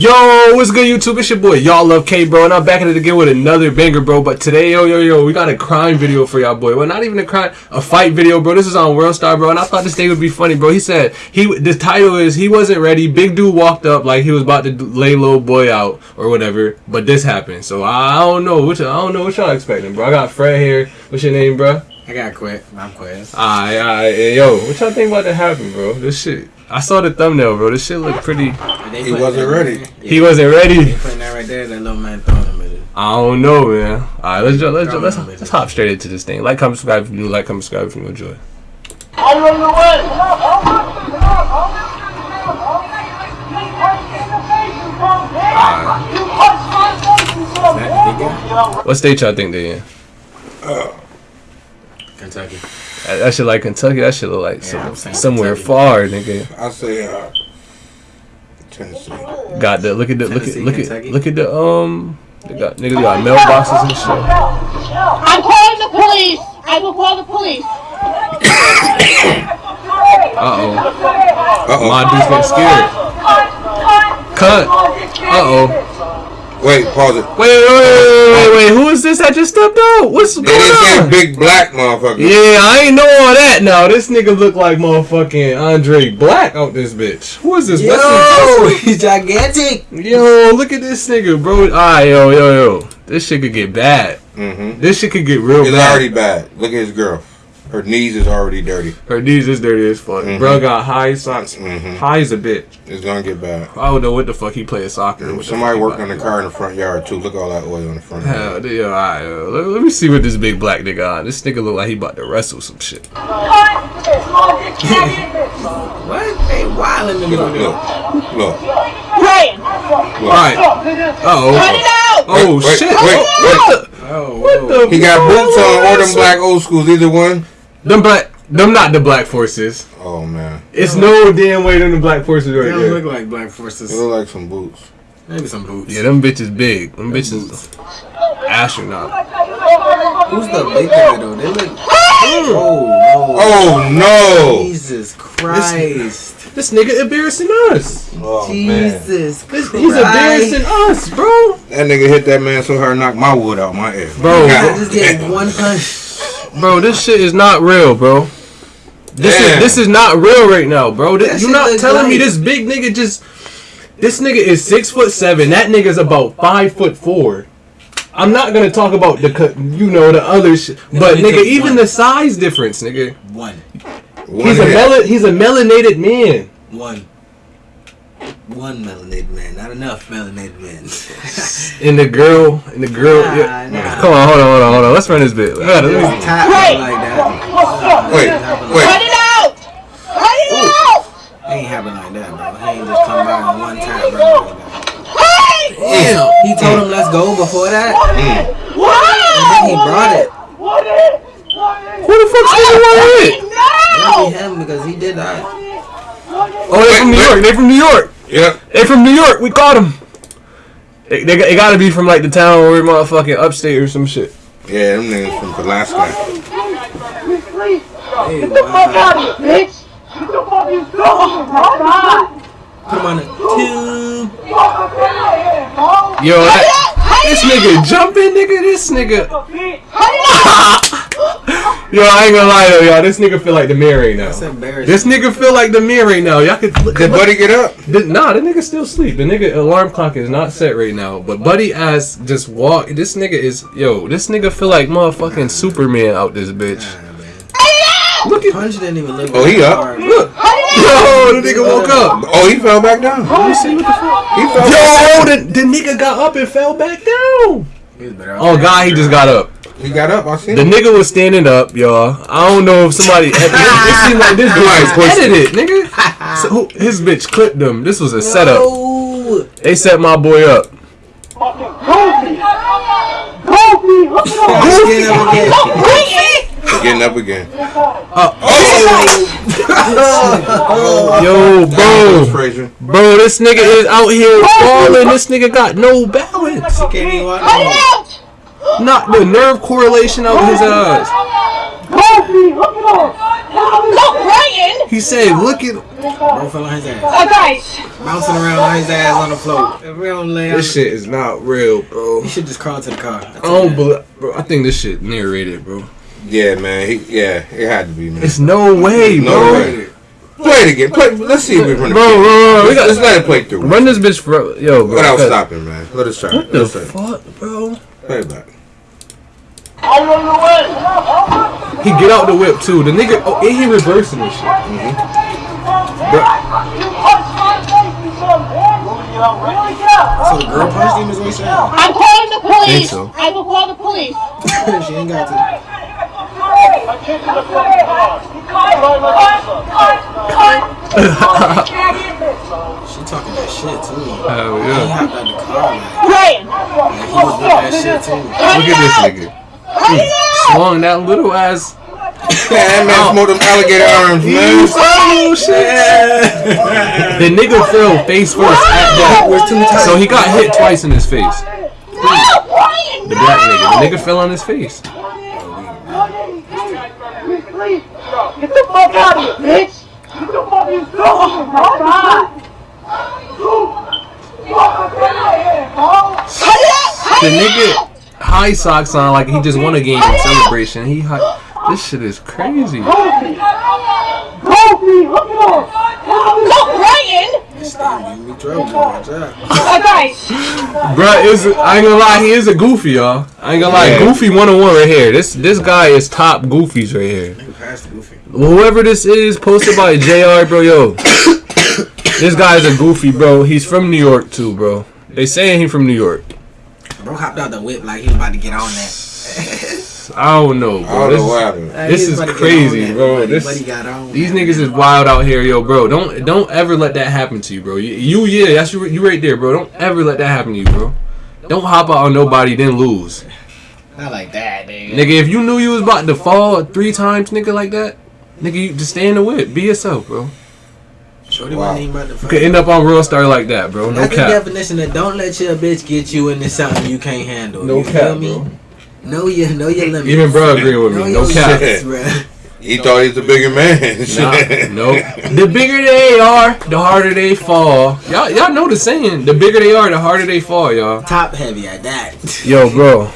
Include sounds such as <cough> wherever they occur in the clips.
Yo, what's good, YouTube? It's your boy, y'all love K, bro, and I'm back at it again with another banger, bro. But today, yo, yo, yo, we got a crime video for y'all, boy. Well, not even a crime, a fight video, bro. This is on World Star, bro, and I thought this thing would be funny, bro. He said he, the title is he wasn't ready. Big dude walked up like he was about to lay little boy out or whatever, but this happened. So I don't know what I don't know what y'all expecting, bro. I got Fred here. What's your name, bro? I got quit. I'm quit. Alright, alright, yo, what y'all think about to happen, bro? This shit. I saw the thumbnail, bro. This shit looked pretty. He wasn't ready. He wasn't ready. They putting that right there. That little man throwing him in it. I don't know, man. All right, let's ju- let's ju- let's let's hop straight into this thing. Like, comment, subscribe if you new. Like, comment, subscribe if you enjoy. That big guy? What state y'all think they in? Kentucky. That, that shit like Kentucky. That shit look like Yeah, some- somewhere Kentucky. far, nigga. I say uh, Tennessee. Got the look at the look at Tennessee, look at look at the um. They got niggas got mailboxes and shit. I'm calling the police. I will call the police. Uh oh. Uh oh. My dude's getting scared. Cut. Uh oh. Wait, pause it. Wait, wait, wait, wait, wait. Who is this that just stepped out? What's It going is that on? big black motherfucker. Yeah, I ain't know all that now. This nigga look like motherfucking Andre Black out this bitch. Who is this? Yo, Wesley <laughs> he's gigantic. Yo, look at this nigga, bro. Alright, yo, yo, yo. This shit could get bad. Mm-hmm. This shit could get real It's bad. already bad. Look at his girl. Her knees is already dirty. Her knees is dirty as fuck. Mhm. Bro got high socks. Mhm. High as a bitch. It's gonna get bad. I don't know what the fuck he playing soccer. What the Somebody fuck working on the car in the front yard too. Look at all that oil on the front. do. Hell, yeah, alright, yo. Let, let me see what this big black nigga on. This nigga look like he about to wrestle some shit. What? They wilding in the Look, middle. look, look. Hey, look. Alright. Uh oh. cut it. Oh Wait, wait, shit. wait, Oh, what the? Oh, What the? He got boots on or them black old schools. Either one. Them black. Them not the black forces. Oh man, It's no damn way them the black forces right They don't there. look like black forces. they look like some boots. Maybe some boots. Yeah, them bitches big. Them bitches astronaut. Who's the big guy though? They look. Oh, Oh no. no! Jesus Christ. This nigga embarrassing us. Oh man, Jesus Christ. He's embarrassing us, bro. that nigga hit that man so hard, knocked my wood out my ass. Bro. I just get damn. one punch. Bro, this shit is not real, bro. This is this is not real right now, bro. This, you're not look telling me this big nigga just this nigga is six foot seven. That nigga's about five foot four. I'm not gonna talk about the co- you know the other shit, but nigga, even one. the size difference, nigga. One. One He's a mel- he's a melanated man. One. One melanated man. Not enough melanated men. <laughs> And the girl, and the girl. Nah, yeah. nah. Come on, hold on, hold on, hold on. Let's run this bit. I gotta- let me- Tap like that. Wait, Cut wait. it out. Cut it out. Ain't happen like that, bro. He ain't just come by and one tap, bro. Like that. Damn. He told him let's go before that. What? Mm. And then he brought it. Who the fuck's nigga want hit? Maybe him because he did that. Oh, they from New York. They from New York. Yep. They from New York. We caught them. They, they, they gotta be from like the town or motherfucking upstate or some shit. Yeah, them niggas from Alaska. Hey, Get the fuck wow. out of here, bitch. Get the fuck you doing, Come on, two. Yo, that, this nigga jumping, nigga. This nigga. <laughs> Yo, I ain't gonna lie though, y'all. This nigga feel like the mirror right now. That's embarrassing. This nigga feel like the mirror right now. Y'all could look. Did Buddy get up? The, nah, the nigga still sleep. The nigga alarm clock is not set right now. But Buddy ass just walk. This nigga is yo. This nigga feel like motherfucking Superman out this bitch. Nah, man. Look at Punch didn't even look. Oh, he up? hard, bro. look. Yo, the nigga woke up. Oh, he fell back down. Let me see what the fuck. He fell back Yo, the, the nigga got up and fell back down. He was better off Oh. God, he just got up. He got up. I seen The him. nigga was standing up, y'all. I don't know if somebody. <laughs> It, it seemed like this bitch was edited, nigga. <laughs> So, who- his bitch clipped them. This was a setup. They set my boy up. Get up again. Getting up again. Uh, Oh, <laughs> Yo, bro, bro, this nigga is out here falling. This nigga got no balance. Can't even walk Not the nerve correlation out his eyes. Hold me. Hook it up. Stop crying! He said, "Look at Bro fell on his ass. Uh, Bouncing around on his ass on the floor. If we don't lay this shit is not real, bro." He should just crawl to the car. That's I don't believe, bro. I think this shit narrated, bro. Yeah, man. He, yeah, it had to be, man. It's no way, No bro. way. Play it again. Play. Let's see if we run it. Bro, bro, bro, we Let's, got let's let it play through. run this bitch for yo, bro. Without stopping, man. Let us try. What it. the Let's try. it. fuck, bro? Play it back. I'm on the way. He get out the whip too. The nigga, oh, and he reversing this shit. Mm-hmm. Bro, You punched my face, you son. Really go. So the girl punched him is what he said. I'm calling the police. Think so. I will call the police. <laughs> she ain't got to. <laughs> I kicked the fucking car. She talking that shit too. hell He hopped out the car like, Ryan, like he was with that shit too. Look at this nigga. He swung that little ass. Man, <laughs> that man smoked them alligator arms, man. Oh shit! The nigga fell face first at that. So he got hit twice in his face. The black nigga. The nigga fell on his face. Get the fuck out of here, bitch! Get the fucking Oh my god! The nigga high socks on like he just won a game in celebration. He high. This shit is crazy. Kofi! Kofi, look at him! Stop crying! Stop giving me trouble. Watch out. Uh, guys, Bruh, is I ain't gonna lie, he is a goofy, y'all. I ain't gonna lie, Yeah. goofy one on one right here. This this guy is top goofies right here. Nigga passed the goofy. Whoever this is, posted by Jr. Bro, yo, <coughs> this guy is a goofy, bro. He's from New York too, bro. They saying he from New York. Bro hopped out the whip like he was about to get on that. I don't know, I bro. don't This- know what happened. This is about to get crazy, bro. Buddy, This- buddy got on These niggas is wild out here, yo, bro. Don't don't ever let that happen to you, bro. You, you yeah, that's you, you right there, bro. Don't ever let that happen to you, bro. Don't hop out on nobody then lose, Not like that, nigga. nigga. If you knew you was about to fall three times, nigga, like that, nigga, you just stay in the whip, be yourself, bro. Shorty Wow. wasn't even about to You fuck. could end up on World Star like that, bro. No That's the definition of don't let your bitch get you into something you can't handle. No you cap, feel me? bro. Know your know your limits. Even bro agree with me. your No cap. limits, <laughs> bruh. He thought he was a bigger man. Nah, <laughs> no. The bigger they are, the harder they fall. Y'all, y'all know the saying. The bigger they are, the harder they fall, y'all. Top heavy at that. Yo, bro.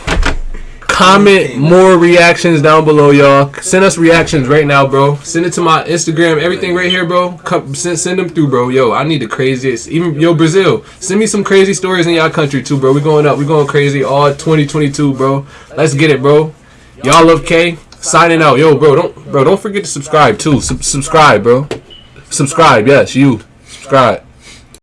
Comment more reactions down below, y'all. Send us reactions right now, bro. Send it to my Instagram. Everything right here, bro. Come, send, send them through, bro. Yo, I need the craziest. Even yo, Brazil. Send me some crazy stories in y'all country too, bro. We going up. We going crazy all 2022, bro. Let's get it, bro. Y'all love K. Signing out, yo, bro. Don't, bro. Don't forget to subscribe too. Sub- subscribe, bro. Subscribe, yes, you. Subscribe.